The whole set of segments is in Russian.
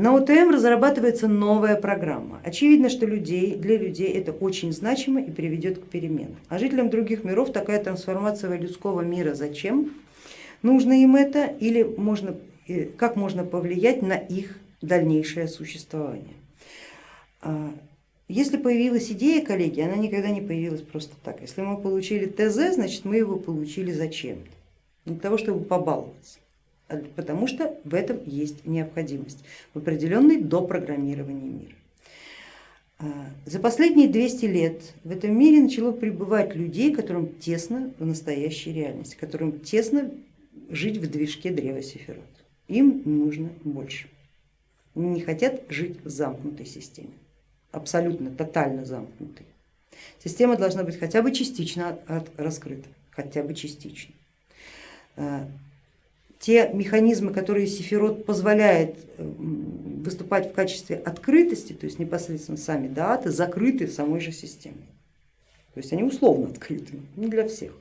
На ОТМ разрабатывается новая программа. Очевидно, что людей, для людей это очень значимо и приведет к переменам. А жителям других миров такая трансформация людского мира зачем? Нужно им это или можно, э, как можно повлиять на их дальнейшее существование? А, если появилась идея, коллеги, она никогда не появилась просто так. Если мы получили ТЗ, значит мы его получили зачем-то, для того, чтобы побаловаться, потому что в этом есть необходимость, в определенной допрограммировании мира. А, за последние 200 лет в этом мире начало пребывать людей, которым тесно в настоящей реальности, которым тесно жить в движке древа Сефирот. Им нужно больше. Они не хотят жить в замкнутой системе абсолютно тотально замкнутый. Система должна быть хотя бы частично раскрыта, хотя бы частично. Те механизмы, которые Сефирот позволяет э, выступать в качестве открытости, то есть непосредственно сами даты, закрыты самой же системой. То есть они условно открыты, не для всех.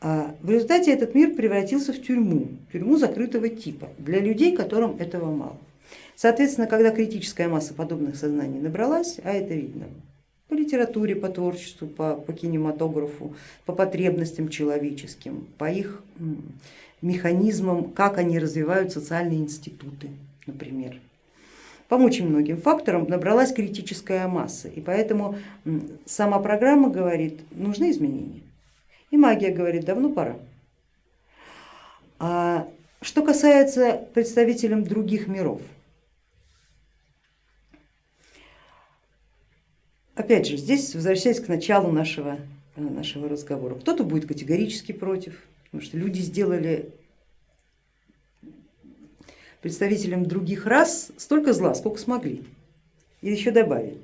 А в результате этот мир превратился в тюрьму, тюрьму закрытого типа, для людей, которым этого мало. Соответственно, когда критическая масса подобных сознаний набралась, а это видно по литературе, по творчеству, по, по кинематографу, по потребностям человеческим, по их механизмам, как они развивают социальные институты, например. По очень многим факторам набралась критическая масса, и поэтому сама программа говорит, нужны изменения. И магия говорит, давно пора. А что касается представителей других миров, Опять же, здесь возвращаясь к началу нашего, нашего разговора, кто-то будет категорически против, потому что люди сделали представителям других рас столько зла, сколько смогли, и еще добавили.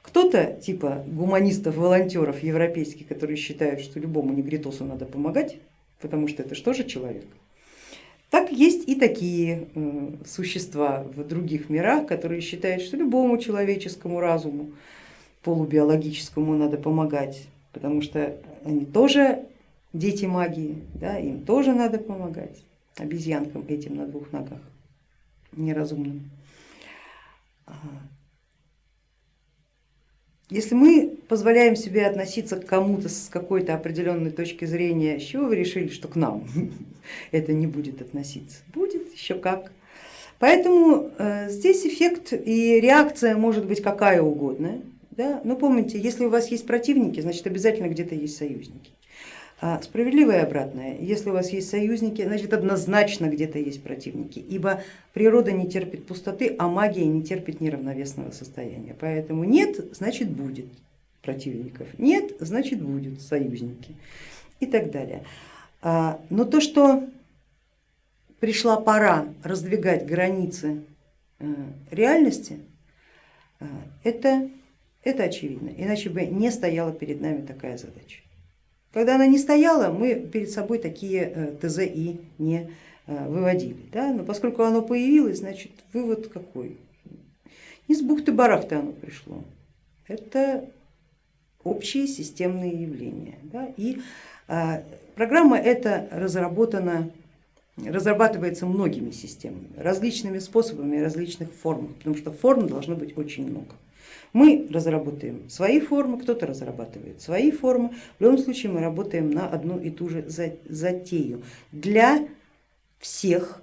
Кто-то типа гуманистов, волонтеров европейских, которые считают, что любому негритосу надо помогать, потому что это что же человек. Так есть и такие э, существа в других мирах, которые считают, что любому человеческому разуму полубиологическому надо помогать, потому что они тоже дети магии, да, им тоже надо помогать, обезьянкам этим на двух ногах, неразумным. Если мы позволяем себе относиться к кому-то с какой-то определенной точки зрения, с чего вы решили, что к нам это не будет относиться? Будет еще как. Поэтому э, здесь эффект и реакция может быть какая угодно. Да? Но помните, если у вас есть противники, значит обязательно где-то есть союзники. А справедливое обратное, если у вас есть союзники, значит однозначно где-то есть противники, ибо природа не терпит пустоты, а магия не терпит неравновесного состояния. Поэтому нет, значит будет противников, нет, значит будут союзники и так далее. А, но то, что пришла пора раздвигать границы э, реальности, э, это это очевидно, иначе бы не стояла перед нами такая задача. Когда она не стояла, мы перед собой такие э, ТЗ и не э, выводили. Да? Но поскольку оно появилось, значит вывод какой? Не с бухты-барахты оно пришло. Это общие системные явления. Да? И а, программа эта разработана, разрабатывается многими системами, различными способами, различных формах, потому что форм должно быть очень много. Мы разработаем свои формы, кто-то разрабатывает свои формы, в любом случае мы работаем на одну и ту же затею. Для всех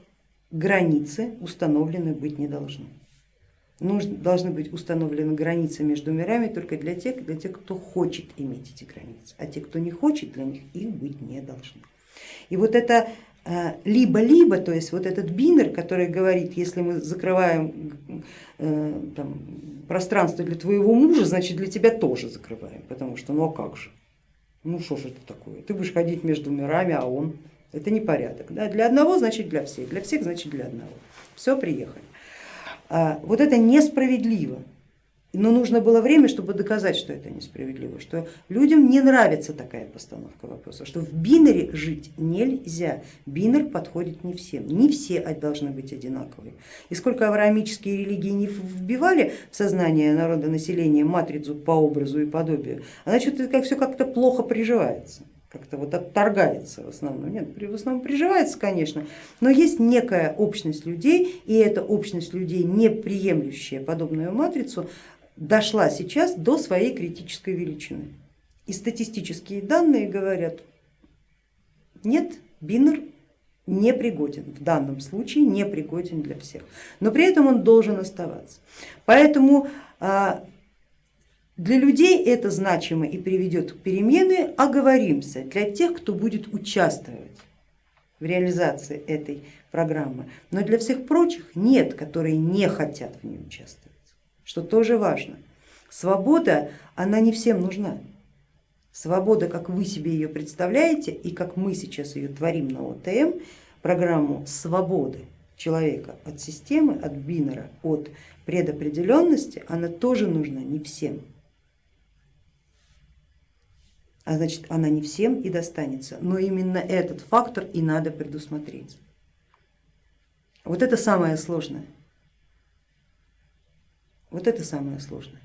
границы установлены быть не должны. Нужно, должны быть установлены границы между мирами только для тех, для тех, кто хочет иметь эти границы, а те, кто не хочет, для них их быть не должны. И вот это э, либо-либо, то есть вот этот бинер, который говорит, если мы закрываем э, там, пространство для твоего мужа, значит для тебя тоже закрываем, потому что ну а как же, ну что же это такое, ты будешь ходить между мирами, а он, это не порядок. Да? Для одного значит для всех, для всех значит для одного. Все, приехали. А, вот это несправедливо. Но нужно было время, чтобы доказать, что это несправедливо, что людям не нравится такая постановка вопроса, что в бинере жить нельзя, бинер подходит не всем, не все должны быть одинаковые. И сколько авраамические религии не вбивали в сознание народа населения матрицу по образу и подобию, она что-то как, все как-то плохо приживается. как-то вот отторгается в основном. Нет, в основном приживается, конечно, но есть некая общность людей, и эта общность людей, не приемлющая подобную матрицу, дошла сейчас до своей критической величины. И статистические данные говорят, нет, бинер не пригоден, в данном случае не пригоден для всех, но при этом он должен оставаться. Поэтому а, для людей это значимо и приведет к перемены, оговоримся, для тех, кто будет участвовать в реализации этой программы, но для всех прочих нет, которые не хотят в ней участвовать, что тоже важно. Свобода, она не всем нужна. Свобода, как вы себе ее представляете и как мы сейчас ее творим на ОТМ, программу свободы человека от системы, от бинера, от предопределенности, она тоже нужна не всем. А значит, она не всем и достанется, но именно этот фактор и надо предусмотреть. Вот это самое сложное. Вот это самое сложное.